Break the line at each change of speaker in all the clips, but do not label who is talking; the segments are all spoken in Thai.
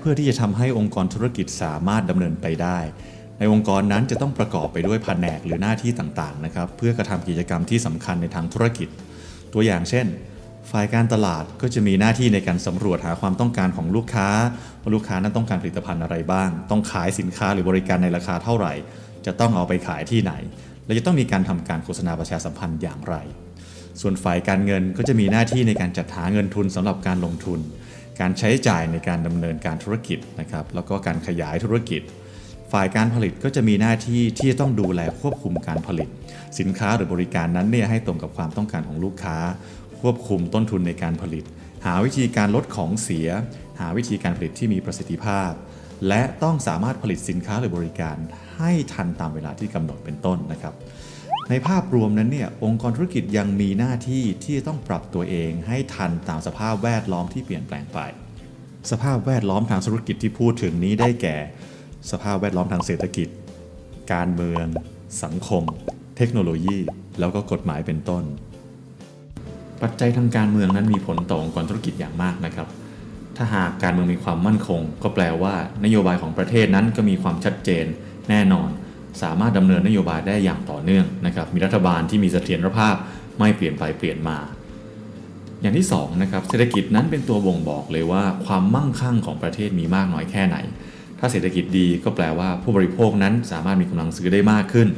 เพื่อที่จะทำให้องค์กรธุรกิจสามารถดำเนินไปได้ ในองค์กรนั้นจะต้องประกอบไปด้วยแผนกหรือหน้าที่ต่างๆนะครับเพื่อกระทำกิจกรรมที่สำคัญในทางธุรกิจ ตัวอย่างเช่น ฝ่ายการตลาดก็จะมีหน้าที่ในการสำรวจหาความต้องการของลูกค้าว่าลูกค้านั้นต้องการผลิตภัณฑ์อะไรบ้าง ต้องขายสินค้าหรือบริการในราคาเท่าไหร่ จะต้องเอาไปขายที่ไหน และจะต้องมีการทำการโฆษณาประชาสัมพันธ์อย่างไร ส่วนฝ่ายการเงินก็จะมีหน้าที่ในการจัดหาเงินทุนสำหรับการลงทุน การใช้จ่ายในการดำเนินการธุรกิจนะครับแล้วก็การขยายธุรกิจ ฝ่ายการผลิตก็จะมีหน้าที่ที่จะต้องดูแลควบคุมการผลิต สินค้าหรือบริการนั้นเนี่ยให้ตรงกับความต้องการของลูกค้า ควบคุมต้นทุนในการผลิต หาวิธีการลดของเสีย หาวิธีการผลิตที่มีประสิทธิภาพ และต้องสามารถผลิตสินค้าหรือบริการให้ทันตามเวลาที่กำหนดเป็นต้นนะครับ ในภาพรวมนั้นเนี่ยองค์กรธุรกิจยังมีหน้าที่ที่จะต้องปรับตัวเองให้ทันตามสภาพแวดล้อมที่เปลี่ยนแปลงไป สภาพแวดล้อมทางธุรกิจที่พูดถึงนี้ได้แก่ สภาพแวดล้อมทางเศรษฐกิจ การเมือง สังคม เทคโนโลยี แล้วก็กฎหมายเป็นต้น ปัจจัยทางการเมืองนั้นมีผลต่อองค์กรธุรกิจอย่างมากนะครับ ถ้าหากการเมืองมีความมั่นคง ก็แปลว่านโยบายของประเทศนั้นก็มีความชัดเจนแน่นอน สามารถดำเนินนโยบายได้อย่างต่อเนื่องนะครับมีรัฐบาลที่มีเสถียรภาพไม่เปลี่ยนไปเปลี่ยนมา อย่างที่2นะครับเศรษฐกิจนั้นเป็นตัวบ่งบอกเลยว่าความมั่งคั่งของประเทศมีมากน้อยแค่ไหน ถ้าเศรษฐกิจดีก็แปลว่าผู้บริโภคนั้นสามารถมีกำลังซื้อได้มากขึ้น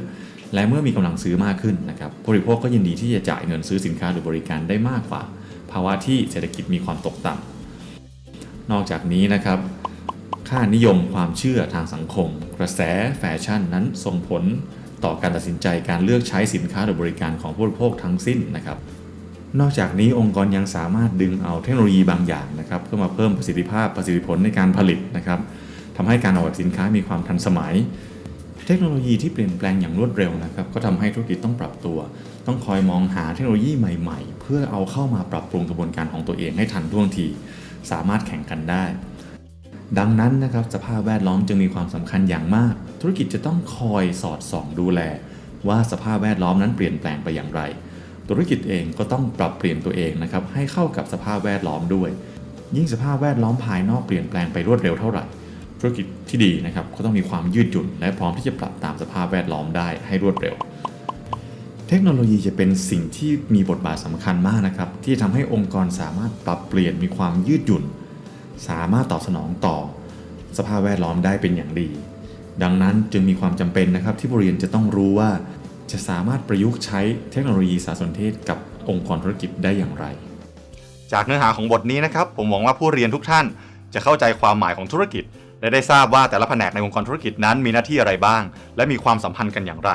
และเมื่อมีกำลังซื้อมากขึ้นนะครับผู้บริโภคก็ยินดีที่จะจ่ายเงินซื้อสินค้าหรือบริการได้มากกว่า ภาวะที่เศรษฐกิจมีความตกต่ำนอกจากนี้นะครับ ค่านิยมความเชื่อทางสังคม กระแสแฟชั่นนั้นส่งผลต่อการตัดสินใจการเลือกใช้สินค้าหรือบริการของผู้บริโภคทั้งสิ้นนะครับ นอกจากนี้องค์กรยังสามารถดึงเอาเทคโนโลยีบางอย่างนะครับเพื่อมาเพิ่มประสิทธิภาพประสิทธิผลในการผลิตนะครับทำให้การออกแบบสินค้ามีความทันสมัย เทคโนโลยีที่เปลี่ยนแปลงอย่างรวดเร็วนะครับก็ทำให้ธุรกิจต้องปรับตัว ต้องคอยมองหาเทคโนโลยีใหม่ ๆ เพื่อเอาเข้ามาปรับปรุงกระบวนการของตัวเองให้ทันท่วงที สามารถแข่งกันได้ ดังนั้นนะครับสภาพแวดล้อมจึงมีความสำคัญอย่างมาก ธุรกิจจะต้องคอยสอดส่องดูแล ว่าสภาพแวดล้อมนั้นเปลี่ยนแปลงไปอย่างไร ธุรกิจเองก็ต้องปรับเปลี่ยนตัวเองนะครับให้เข้ากับสภาพแวดล้อมด้วย ยิ่งสภาพแวดล้อมภายนอกเปลี่ยนแปลงไปรวดเร็วเท่าไหร่ ธุรกิจที่ดีนะครับก็ต้องมีความยืดหยุ่น และพร้อมที่จะปรับตามสภาพแวดล้อมได้ให้รวดเร็วเทคโนโลยีจะเป็นสิ่งที่มีบทบาทสำคัญมากนะครับที่ทำให้องค์กรสามารถปรับเปลี่ยนมีความยืดหยุ่น สามารถตอบสนองต่อ สภาพแวดล้อมได้เป็นอย่างดี ดังนั้นจึงมีความจำเป็นนะครับที่บริเวณจะต้องรู้ว่า จะสามารถประยุกต์ใช้เทคโนโลยีสารสนเทศกับองค์กรธุรกิจได้อย่างไร
จากเนื้อหาของบทนี้นะครับ ผมหวังว่าผู้เรียนทุกท่าน จะเข้าใจความหมายของธุรกิจ และได้ทราบว่าแต่ละแผนกในองค์กรธุรกิจนั้นมีหน้าที่อะไรบ้าง และมีความสัมพันธ์กันอย่างไร